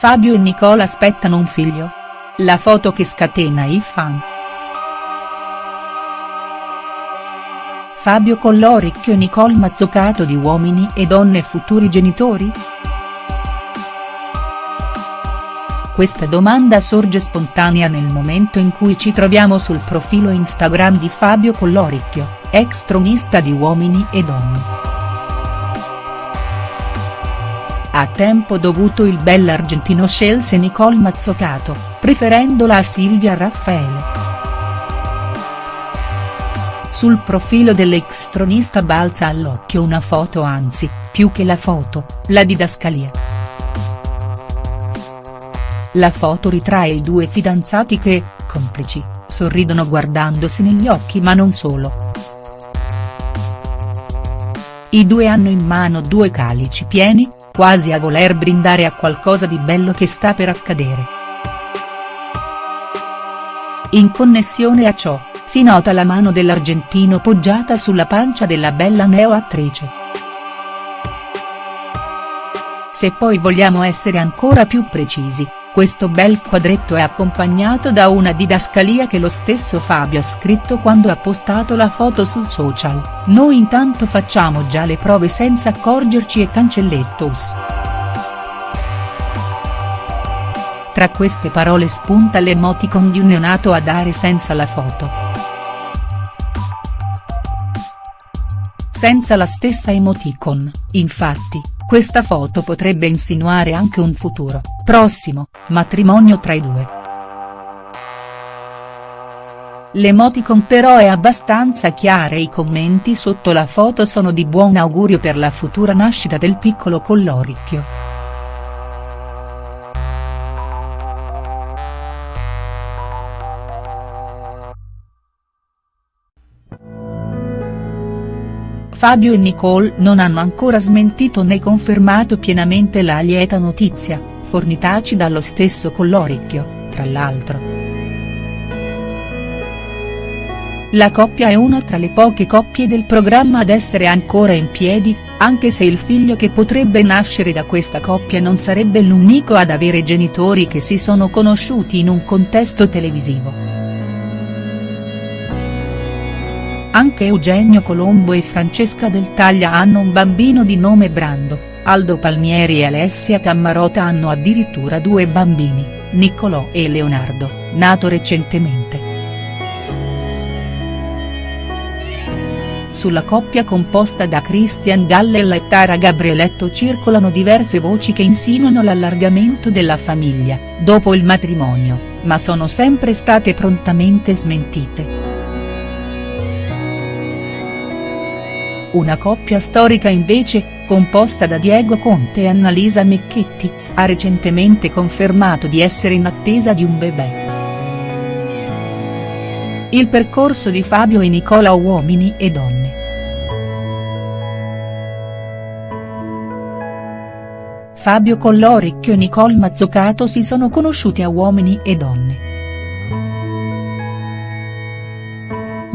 Fabio e Nicola aspettano un figlio. La foto che scatena i fan. Fabio Colloricchio e Nicole Mazzucato di Uomini e Donne futuri genitori?. Questa domanda sorge spontanea nel momento in cui ci troviamo sul profilo Instagram di Fabio Colloricchio, ex tronista di Uomini e Donne. A tempo dovuto il bell'argentino scelse Nicole Mazzucato, preferendola a Silvia Raffaele. Sul profilo dell'ex tronista balza all'occhio una foto anzi, più che la foto, la didascalia. La foto ritrae i due fidanzati che, complici, sorridono guardandosi negli occhi ma non solo. I due hanno in mano due calici pieni, quasi a voler brindare a qualcosa di bello che sta per accadere. In connessione a ciò, si nota la mano dell'argentino poggiata sulla pancia della bella neo-attrice. Se poi vogliamo essere ancora più precisi, questo bel quadretto è accompagnato da una didascalia che lo stesso Fabio ha scritto quando ha postato la foto sul social, noi intanto facciamo già le prove senza accorgerci e cancellettos. Tra queste parole spunta l'emoticon di un neonato a dare senza la foto. Senza la stessa emoticon, infatti, questa foto potrebbe insinuare anche un futuro, prossimo, matrimonio tra i due. L'emoticon però è abbastanza chiara e i commenti sotto la foto sono di buon augurio per la futura nascita del piccolo Colloricchio. Fabio e Nicole non hanno ancora smentito né confermato pienamente la lieta notizia, fornitaci dallo stesso Colloricchio, tra l'altro. La coppia è una tra le poche coppie del programma ad essere ancora in piedi, anche se il figlio che potrebbe nascere da questa coppia non sarebbe l'unico ad avere genitori che si sono conosciuti in un contesto televisivo. Anche Eugenio Colombo e Francesca Del Taglia hanno un bambino di nome Brando, Aldo Palmieri e Alessia Tammarota hanno addirittura due bambini, Niccolò e Leonardo, nato recentemente. Sulla coppia composta da Christian Galle e Tara Gabrieletto circolano diverse voci che insinuano l'allargamento della famiglia, dopo il matrimonio, ma sono sempre state prontamente smentite. Una coppia storica invece, composta da Diego Conte e Annalisa Mecchetti, ha recentemente confermato di essere in attesa di un bebè. Il percorso di Fabio e Nicola Uomini e Donne. Fabio Colloricchio e Nicole Mazzucato si sono conosciuti a Uomini e Donne.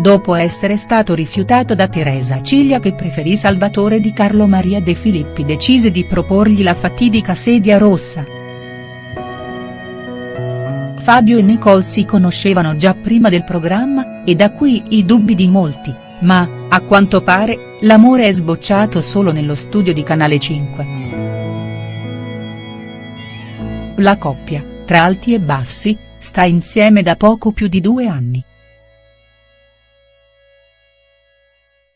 Dopo essere stato rifiutato da Teresa Ciglia che preferì Salvatore di Carlo Maria De Filippi decise di proporgli la fatidica sedia rossa. Fabio e Nicole si conoscevano già prima del programma, e da qui i dubbi di molti, ma, a quanto pare, l'amore è sbocciato solo nello studio di Canale 5. La coppia, tra alti e bassi, sta insieme da poco più di due anni.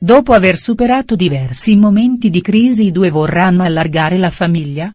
Dopo aver superato diversi momenti di crisi i due vorranno allargare la famiglia?.